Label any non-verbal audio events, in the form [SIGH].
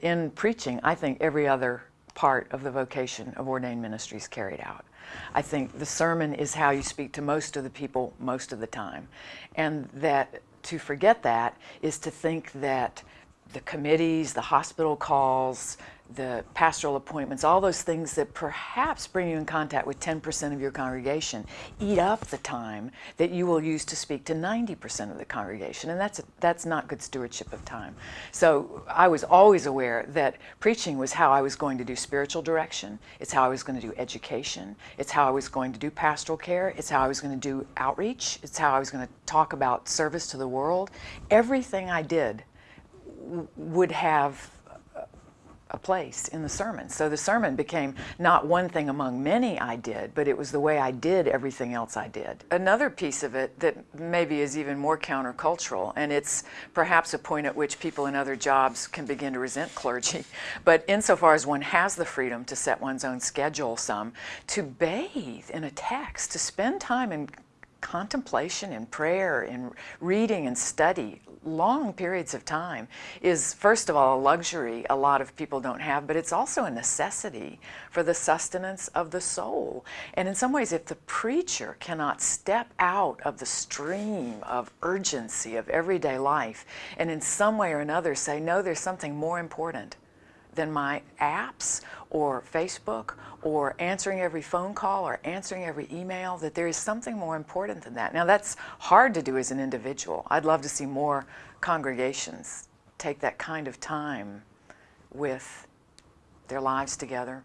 In preaching, I think every other part of the vocation of ordained ministry is carried out. I think the sermon is how you speak to most of the people most of the time. And that to forget that is to think that the committees, the hospital calls, the pastoral appointments, all those things that perhaps bring you in contact with 10% of your congregation, eat up the time that you will use to speak to 90% of the congregation. And that's, a, that's not good stewardship of time. So I was always aware that preaching was how I was going to do spiritual direction. It's how I was going to do education. It's how I was going to do pastoral care. It's how I was going to do outreach. It's how I was going to talk about service to the world. Everything I did would have a place in the sermon. So the sermon became not one thing among many I did, but it was the way I did everything else I did. Another piece of it that maybe is even more countercultural, and it's perhaps a point at which people in other jobs can begin to resent clergy, [LAUGHS] but insofar as one has the freedom to set one's own schedule some, to bathe in a text, to spend time in contemplation and prayer and reading and study long periods of time is first of all a luxury a lot of people don't have but it's also a necessity for the sustenance of the soul. And in some ways if the preacher cannot step out of the stream of urgency of everyday life and in some way or another say no there's something more important than my apps or Facebook or answering every phone call or answering every email, that there is something more important than that. Now that's hard to do as an individual. I'd love to see more congregations take that kind of time with their lives together.